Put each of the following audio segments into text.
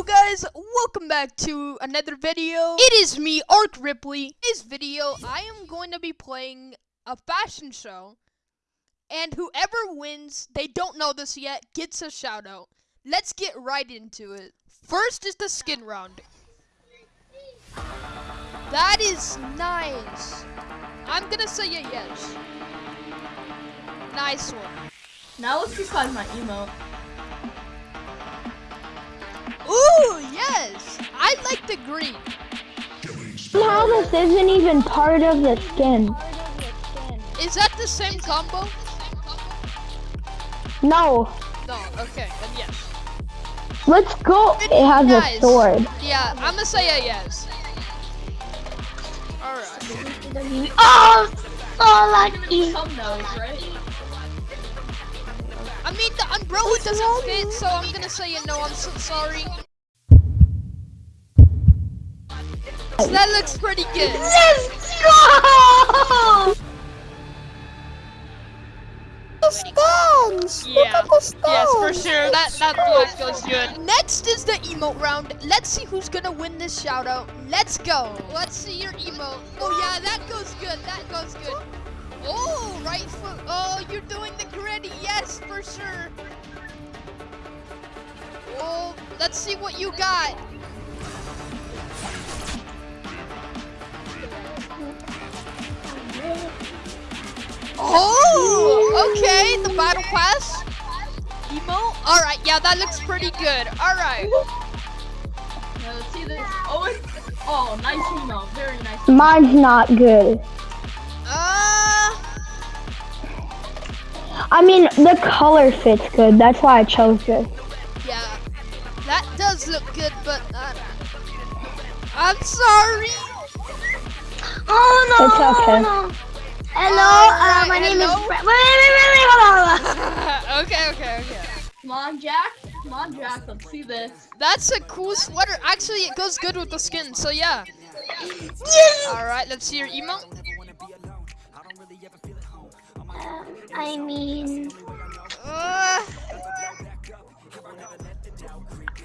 Yo guys, welcome back to another video. It is me, Ark Ripley. In this video, I am going to be playing a fashion show. And whoever wins, they don't know this yet, gets a shout out. Let's get right into it. First is the skin round. That is nice. I'm gonna say a yes. Nice one. Now let's decide my emote. Ooh, yes! I like the green. Somehow this isn't even part of the skin. Is that the same combo? No. No, okay, then yes. Let's go. It has Nice. a sword. Yeah, I'm gonna say a yes. Alright. Oh, so Lucky. Some knows, right? I mean, the umbrella doesn't fit, so I'm gonna say no. I'm so sorry. So that looks pretty good. Let's go! Stones. Yeah. Yes, for sure. That that goes good. Next is the emote round. Let's see who's gonna win this shout out. Let's go. Let's see your emote. Oh yeah, that goes good. That goes good. Oh, right foot. Oh, you're doing the gritty. Yes, for sure. Oh, let's see what you got. Oh, okay. The battle pass. Emo. All right. Yeah, that looks pretty good. All right. Now let's see this. Oh, it's, oh, nice emote. Very nice. Mine's not good. I mean, the color fits good. That's why I chose this. yeah. That does look good, but uh, I'm sorry. Oh no! It's okay. Hello, uh, my name is Wait, wait, wait, wait, hold on. okay, okay, okay. Come on, Jack. Come on, Jack. Let's see this. That's a cool sweater. Actually, it goes good with the skin, so yeah. All right, let's see your emote. I mean, Uh,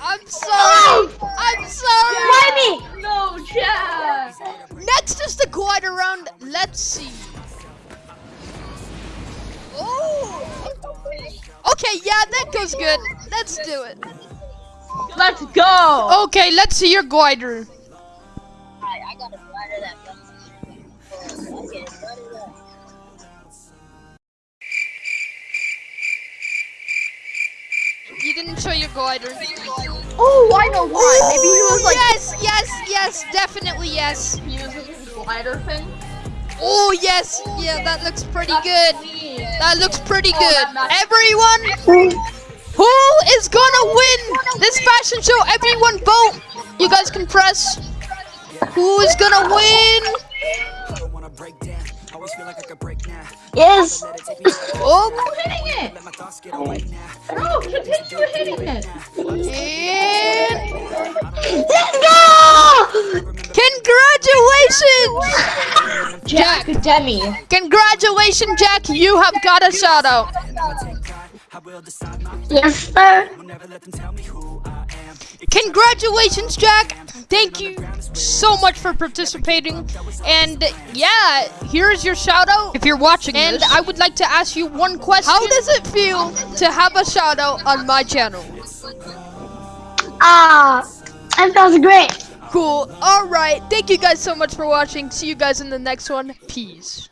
I'm sorry. I'm sorry. why me? No, Jack. Next is the glider round. Let's see. Oh. Okay, yeah, that goes good. Let's do it. Let's go. Okay, let's see your glider. Show your glider. Oh, I know why. Maybe he was like yes, yes, yes, definitely yes. he was his glider thing. Oh yes, yeah, that looks pretty good. That looks pretty Oh, good. Everyone, who is gonna win this fashion show? Everyone vote. You guys can press. Who is gonna win? Yes. Oh, Oh. Oh, hitting it. No, continue hitting it. and Let's go! congratulations, Jack Demi. congratulations, Jack. You have got a shout out. Yes, sir. Congratulations, Jack. Thank you so much for participating. And yeah, here's your shout out if you're watching and I would like to ask you one question. How does it feel to have a shout out on my channel? Ah, that feels great. Cool. All right. Thank you guys so much for watching. See you guys in the next one. Peace.